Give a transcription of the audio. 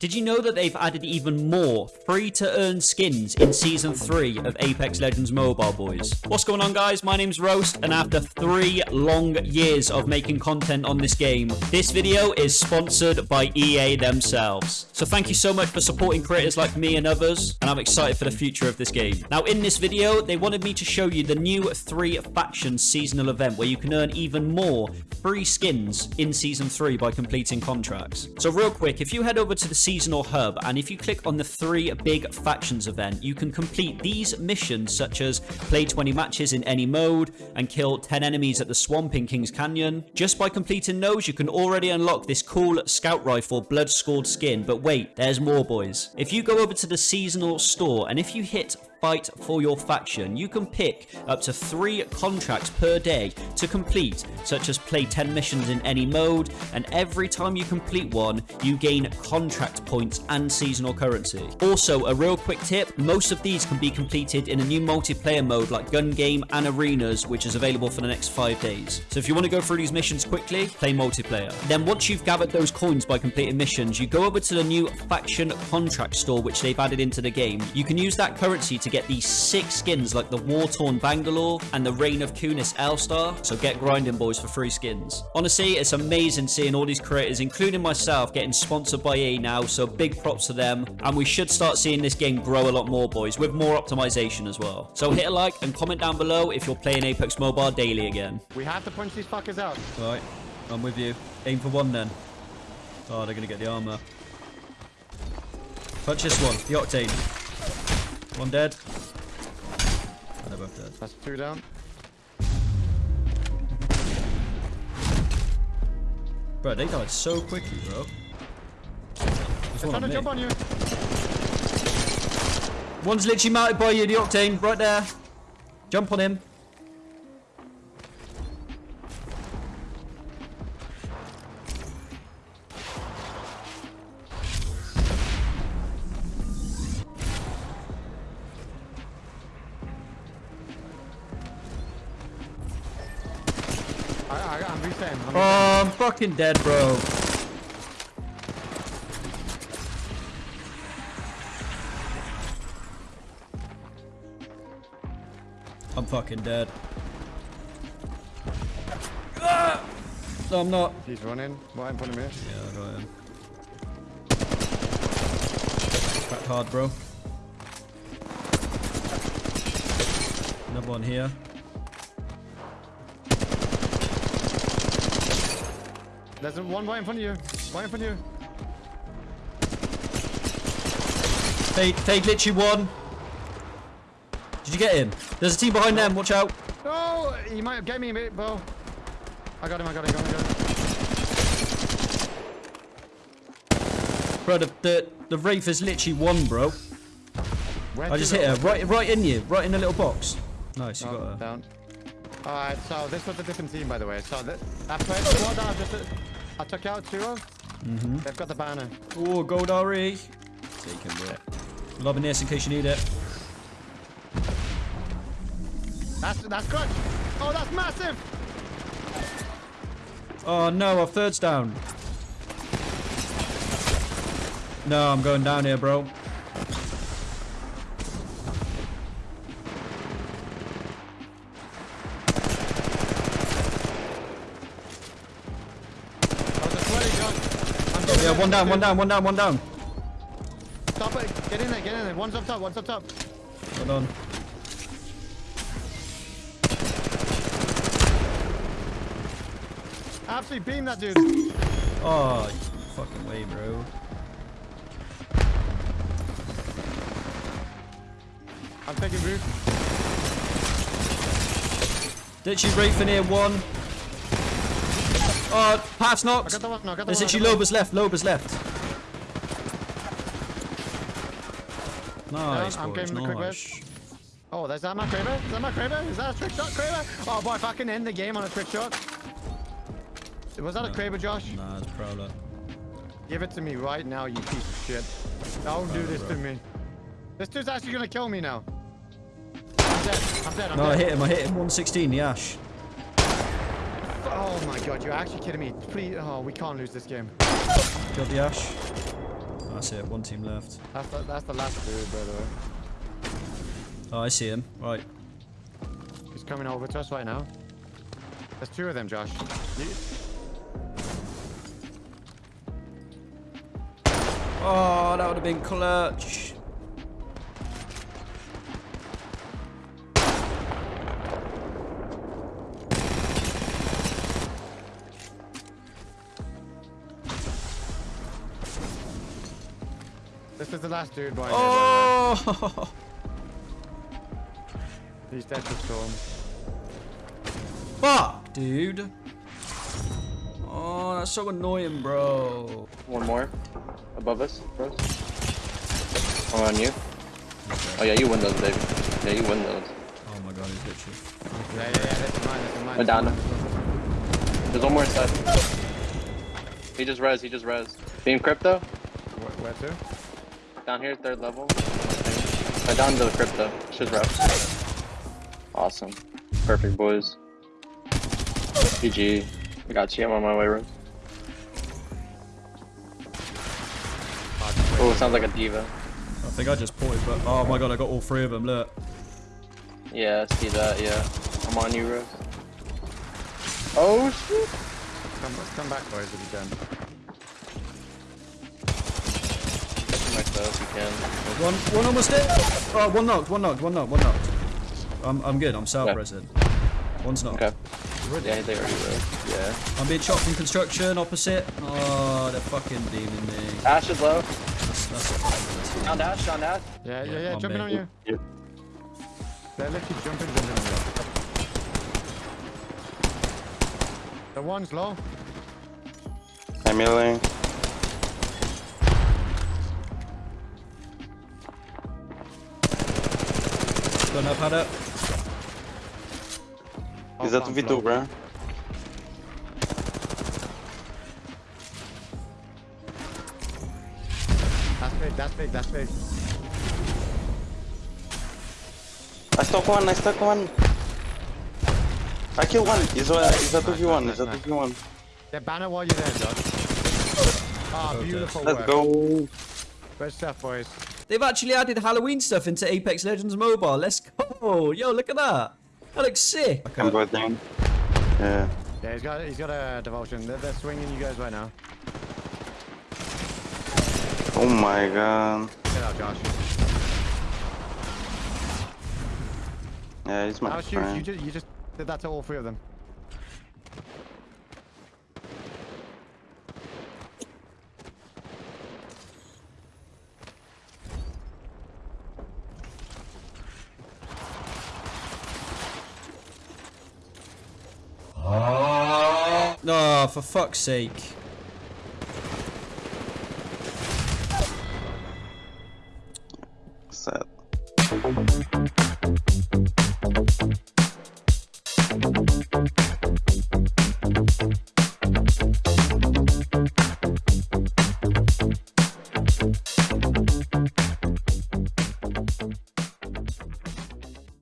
Did you know that they've added even more free-to-earn skins in Season 3 of Apex Legends Mobile, boys? What's going on, guys? My name's Roast, and after three long years of making content on this game, this video is sponsored by EA themselves. So thank you so much for supporting creators like me and others, and I'm excited for the future of this game. Now, in this video, they wanted me to show you the new three faction seasonal event, where you can earn even more free skins in Season 3 by completing contracts. So real quick, if you head over to the seasonal hub and if you click on the three big factions event you can complete these missions such as play 20 matches in any mode and kill 10 enemies at the swamp in Kings Canyon. Just by completing those you can already unlock this cool scout rifle blood scored skin. But wait there's more boys. If you go over to the seasonal store and if you hit fight for your faction, you can pick up to three contracts per day to complete, such as play 10 missions in any mode, and every time you complete one, you gain contract points and seasonal currency. Also, a real quick tip, most of these can be completed in a new multiplayer mode like gun game and arenas, which is available for the next five days. So if you want to go through these missions quickly, play multiplayer. Then once you've gathered those coins by completing missions, you go over to the new faction contract store, which they've added into the game. You can use that currency to to get these six skins like the War-Torn Bangalore and the Reign of Kunis L-Star. So get grinding, boys, for free skins. Honestly, it's amazing seeing all these creators, including myself, getting sponsored by EA now. So big props to them. And we should start seeing this game grow a lot more, boys, with more optimization as well. So hit a like and comment down below if you're playing Apex Mobile daily again. We have to punch these fuckers out. All right, I'm with you. Aim for one then. Oh, they're going to get the armor. Punch this one, the Octane. One dead. they're both dead. That's two down. Bro, they died so quickly, bro. There's one trying to jump on you. One's literally mounted by you, the Octane, right there. Jump on him. I, am resetting. I'm oh, I'm fucking dead, bro. I'm fucking dead. Ah! No, I'm not. He's running right in front of me. Yeah, I got him. Cracked hard, bro. Another one here. There's one right in front of you. Right in front of you. Fade, fade literally won. Did you get him? There's a team behind them. Watch out. No, he might have get me a bit, bro. I got him. I got him. I got him. I got him. Bro, the, the, the Wraith is literally one, bro. Where I just hit her. Right, right in you. Right in the little box. Nice, you oh, got her. Down. Alright, so this was a different team, by the way. So that, that first squad I just I took out two of. Mm -hmm. They've got the banner. Oh, gold RE. Take him, bro. Lobbing this in case you need it. That's that's good. Oh, that's massive. Oh no, our third's down. No, I'm going down here, bro. One down, one down, one down, one down. Stop it. Get in there, get in there. One's up top, one's up top. Hold on. Absolutely beam that dude. Oh, fucking way, bro. I'm taking roof. Did she Wraith in here one? Oh, pass knocked. I got the one, I got the There's actually Lobas left. Lobas left. Nice, yeah, I'm boys, the quick nice. Oh, there's that my Kraber? Is that my Kraber? Is that a trick shot, Kraber? Oh boy, if I can end the game on a trick shot. Was that no. a Kraber, Josh? Nah, it's Prowler. Give it to me right now, you piece of shit. Don't do this bro. to me. This dude's actually gonna kill me now. I'm dead. I'm dead. I'm no, dead. I hit him. I hit him. 116, the Ash. Oh my god, you're actually kidding me. Please, oh, we can't lose this game. Killed the Ash. That's it. One team left. That's the, that's the last dude, by the way. Oh, I see him. Right. He's coming over to us right now. There's two of them, Josh. You, Oh, that would have been clutch. This is the last dude, by the way. by the way. Oh! He's dead to storm. Fuck, dude. Oh, that's so annoying, bro. One more. Above us, bros. Oh, on you. Oh yeah, you win those, baby. Yeah, you win those. Oh my god, he's literally. Yeah, yeah, yeah. This is mine. This is mine. I'm down. mine. There's one more inside. He just res, he just res. Beam crypto. Where, where to? Down here, third level. I down to the crypto. Should rough. Awesome. Perfect, boys. GG. I got you. I'm on my way, Rose. Oh, sounds like a diva. I think I just ported, but oh my god, I got all three of them. Look. Yeah, I see that, yeah. I'm on you, Rose. Oh, shit. Come, come back, boys, if you can. Catch myself, you can. One, one almost dead. Oh, one knocked, one knocked, one knocked, one knocked. I'm, I'm good. I'm south Okay. resin. One's knocked. Okay. Yeah, they already rose. Yeah. I'm being shot from construction opposite. Oh, they're fucking deeming me. Ash is low. That's, that's a fucking Down dash, down dash. Yeah, yeah, Yeah, yeah. jumping on you. Yep. They're literally jumping, jumping on you. The one's low. I'm healing. Don't know how to. He's Oh, at flank V2, bro. That's big, that's big, that's big. I stuck one, I stuck one. I killed one. He's a, he's a 2v1, he's a Nice, nice, 2v1. Yeah, banner while you're there, Josh. Ah, Okay. beautiful Let's work. go. Good stuff, boys. They've actually added Halloween stuff into Apex Legends Mobile. Let's go. Yo, look at that. That looks sick. I'm going down. Yeah. Yeah, he's got he's got a devotion. They're, they're swinging you guys right now. Oh my god. Get out, Josh. Yeah, he's my was huge. You friend. just you just did that to all three of them. Oh, for fuck's sake.